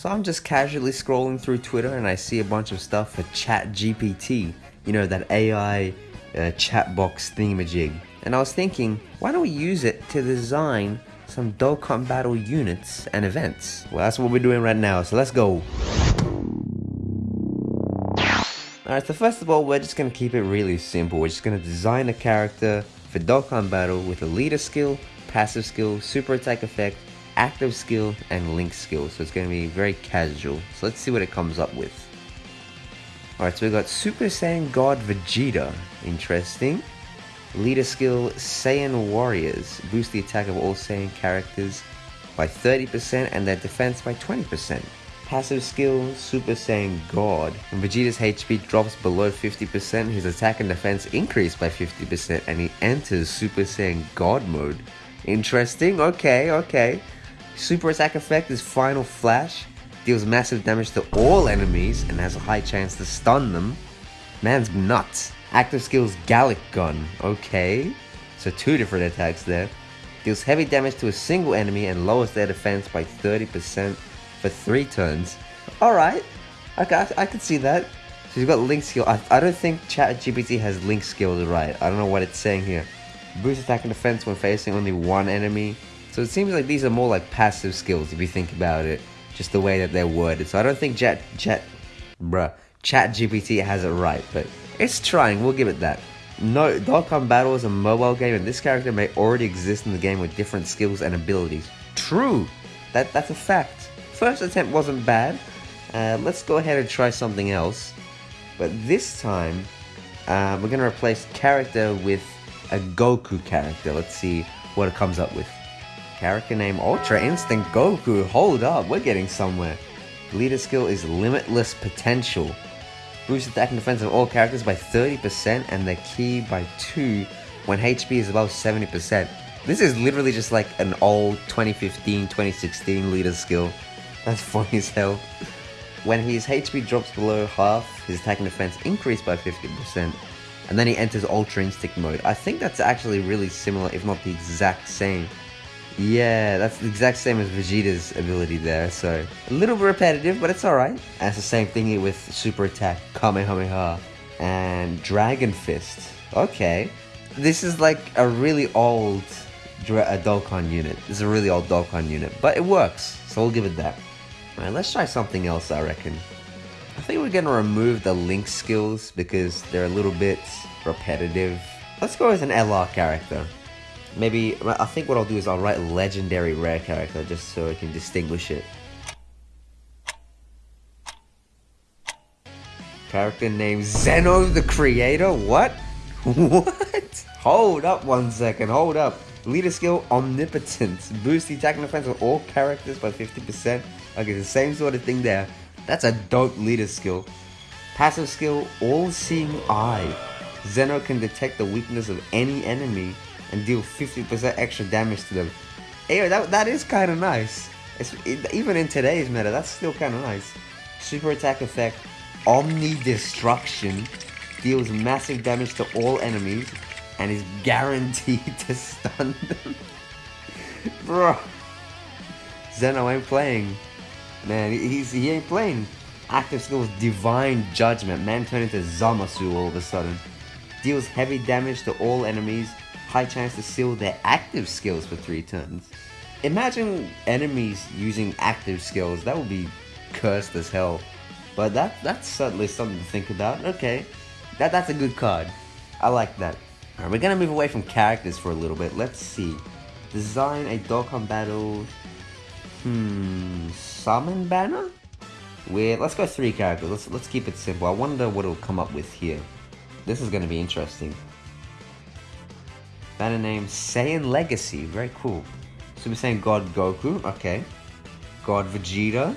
So I'm just casually scrolling through Twitter and I see a bunch of stuff for ChatGPT, you know, that AI uh, chat box thingamajig. And I was thinking, why don't we use it to design some Dokkan Battle units and events? Well, that's what we're doing right now, so let's go. Alright, so first of all, we're just gonna keep it really simple. We're just gonna design a character for Dokkan Battle with a leader skill, passive skill, super attack effect, active skill, and link skill. So it's going to be very casual. So let's see what it comes up with. Alright, so we've got Super Saiyan God Vegeta. Interesting. Leader skill Saiyan Warriors. Boost the attack of all Saiyan characters by 30% and their defense by 20%. Passive skill Super Saiyan God. When Vegeta's HP drops below 50%, his attack and defense increase by 50% and he enters Super Saiyan God mode. Interesting, okay, okay. Super attack effect is Final Flash, deals massive damage to all enemies and has a high chance to stun them. Man's nuts. Active skills Galick Gun, okay. So two different attacks there. Deals heavy damage to a single enemy and lowers their defense by 30% for 3 turns. Alright, okay, I, I can see that. So you've got Link skill. I, I don't think ChatGPT has Link skills right. I don't know what it's saying here. Boost attack and defense when facing only one enemy. So it seems like these are more like passive skills if you think about it. Just the way that they're worded. So I don't think Chat Chat bruh Chat GPT has it right, but it's trying, we'll give it that. No, Dokkan Battle is a mobile game and this character may already exist in the game with different skills and abilities. True! That That's a fact. First attempt wasn't bad. Uh, let's go ahead and try something else. But this time, uh, we're going to replace character with a Goku character. Let's see what it comes up with. Character name Ultra Instinct Goku. Hold up, we're getting somewhere. Leader skill is Limitless Potential. Boost attack and defense of all characters by 30% and their ki by 2 when HP is above 70%. This is literally just like an old 2015, 2016 leader skill. That's funny as hell. When his HP drops below half, his attack and defense increase by 50%, and then he enters Ultra Instinct mode. I think that's actually really similar, if not the exact same. Yeah, that's the exact same as Vegeta's ability there, so a little bit repetitive, but it's alright. And it's the same thing with Super Attack, Kamehameha, and Dragon Fist. Okay. This is like a really old Dra- uh, Dokkan unit. This is a really old Dokkan unit, but it works, so we'll give it that. Alright, let's try something else, I reckon. I think we're gonna remove the link skills because they're a little bit repetitive. Let's go with an LR character. Maybe, I think what I'll do is I'll write legendary rare character just so I can distinguish it. Character name Zeno the Creator? What? What? Hold up one second, hold up. Leader skill Omnipotence. Boost the attack and defense of all characters by 50%. Okay, the same sort of thing there. That's a dope leader skill. Passive skill All Seeing Eye. Zeno can detect the weakness of any enemy and deal 50% extra damage to them. Hey, that, that is kind of nice. It's, it, even in today's meta, that's still kind of nice. Super attack effect, Omni Destruction, deals massive damage to all enemies and is guaranteed to stun them. Bro, Zeno ain't playing. Man, he's, he ain't playing. Active skills Divine Judgment. Man turned into Zamasu all of a sudden. Deals heavy damage to all enemies high chance to seal their active skills for 3 turns. Imagine enemies using active skills, that would be cursed as hell. But that that's certainly something to think about. Okay, that that's a good card. I like that. Alright, we're gonna move away from characters for a little bit. Let's see. Design a Dokkan Battle. Hmm, Summon Banner? With let's go three characters. Let's let's keep it simple. I wonder what it'll come up with here. This is gonna be interesting. Banner name Saiyan Legacy. Very cool. Super Saiyan God Goku. Okay. God Vegeta.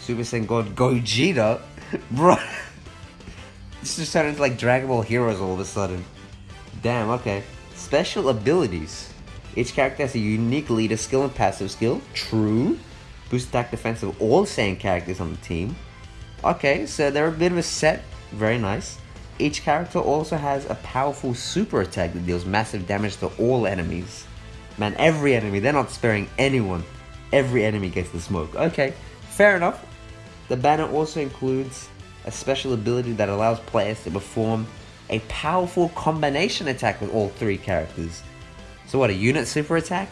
Super Saiyan God Gogeta. Bro. this just turned into like Dragon Ball Heroes all of a sudden. Damn, okay. Special abilities. Each character has a unique leader skill and passive skill. True. Boost attack defense of all Saiyan characters on the team. Okay, so they're a bit of a set. Very nice. Each character also has a powerful super attack that deals massive damage to all enemies. Man, every enemy, they're not sparing anyone. Every enemy gets the smoke. Okay, fair enough. The banner also includes a special ability that allows players to perform a powerful combination attack with all three characters. So what, a unit super attack?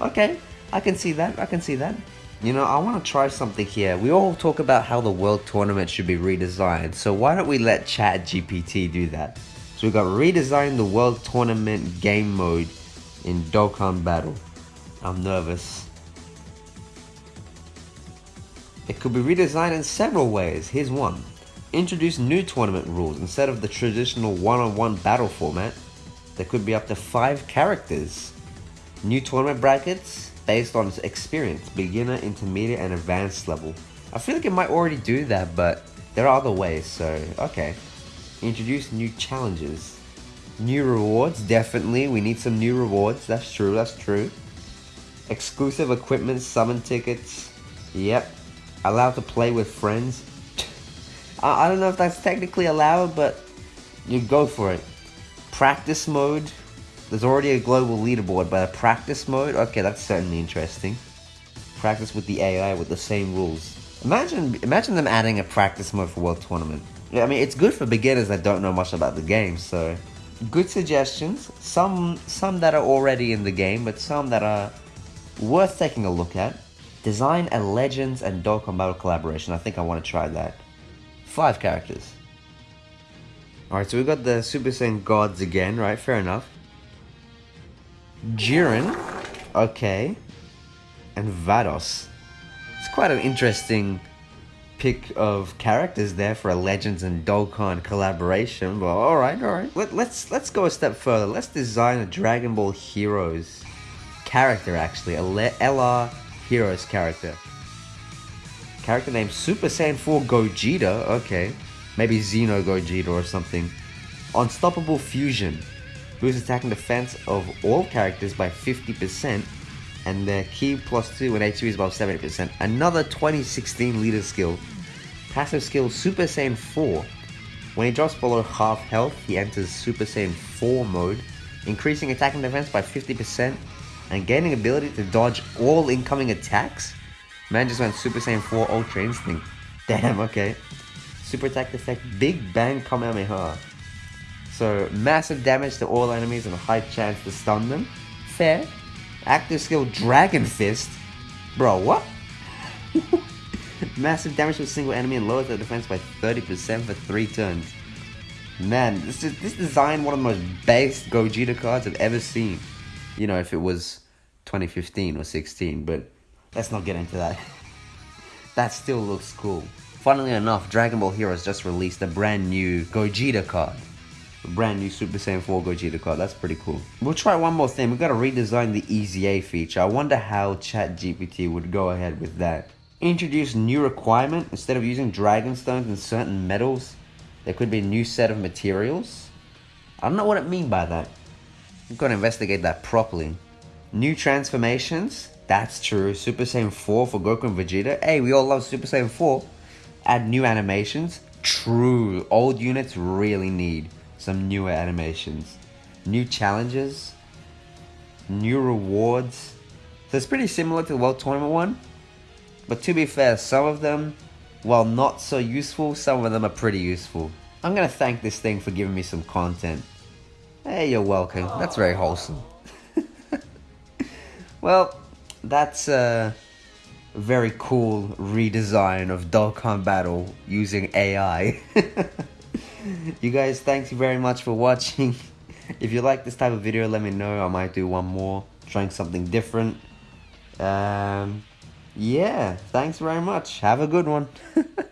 Okay, I can see that, I can see that. You know, I want to try something here. We all talk about how the World Tournament should be redesigned, so why don't we let Chat GPT do that? So we've got redesign the World Tournament game mode in Dokkan Battle. I'm nervous. It could be redesigned in several ways. Here's one. Introduce new tournament rules. Instead of the traditional one-on-one battle format, there could be up to five characters. New tournament brackets based on experience, beginner, intermediate, and advanced level. I feel like it might already do that, but there are other ways, so okay. Introduce new challenges. New rewards, definitely. We need some new rewards. That's true, that's true. Exclusive equipment, summon tickets. Yep. Allowed to play with friends. I, I don't know if that's technically allowed, but you go for it. Practice mode. There's already a global leaderboard, but a practice mode? Okay, that's certainly interesting. Practice with the AI with the same rules. Imagine imagine them adding a practice mode for World Tournament. Yeah, I mean, it's good for beginners that don't know much about the game, so... Good suggestions. Some, some that are already in the game, but some that are worth taking a look at. Design a Legends and Dokkan Battle collaboration. I think I want to try that. Five characters. Alright, so we've got the Super Saiyan gods again, right? Fair enough. Jiren. Okay. And Vados. It's quite an interesting pick of characters there for a Legends and Dokkan collaboration. But all right, all right. Let, let's let's go a step further. Let's design a Dragon Ball Heroes character. Actually, a Le LR Heroes character. Character named Super Saiyan 4 Gogeta. Okay, maybe Xeno Gogeta or something. Unstoppable Fusion. Boosts attack and defense of all characters by 50% and their ki plus 2 and HP is above 70%. Another 2016 leader skill. Passive skill Super Saiyan 4. When he drops below half health, he enters Super Saiyan 4 mode, increasing attack and defense by 50% and gaining ability to dodge all incoming attacks. Man just went Super Saiyan 4 Ultra Instinct. Damn, okay. Super attack effect Big Bang Kamehameha. So massive damage to all enemies and a high chance to stun them. Fair. Active skill Dragon Fist. Bro, what? Massive damage to a single enemy and lowers their defense by 30% for 3 turns. Man, this is this design one of the most based Gogeta cards I've ever seen. You know, if it was 2015 or 16, but let's not get into that. that still looks cool. Funnily enough, Dragon Ball Heroes just released a brand new Gogeta card. Brand new Super Saiyan 4 Gogeta card. That's pretty cool. We'll try one more thing. We've got to redesign the EZA feature. I wonder how ChatGPT would go ahead with that. Introduce new requirement. Instead of using Dragon Stones and certain medals, there could be a new set of materials. I don't know what it mean by that. I'm going to investigate that properly. New transformations. That's true. Super Saiyan 4 for Goku and Vegeta. Hey, we all love Super Saiyan 4. Add new animations. True. Old units really need some newer animations, new challenges, new rewards. So it's pretty similar to the World Tournament one. But to be fair, some of them, while not so useful, some of them are pretty useful. I'm gonna thank this thing for giving me some content. Hey, you're welcome. That's very wholesome. well, that's a very cool redesign of Dokkan Battle using AI. you guys, thanks very much for watching. if you like this type of video, let me know. I might do one more, trying something different. Um, yeah, thanks very much. Have a good one.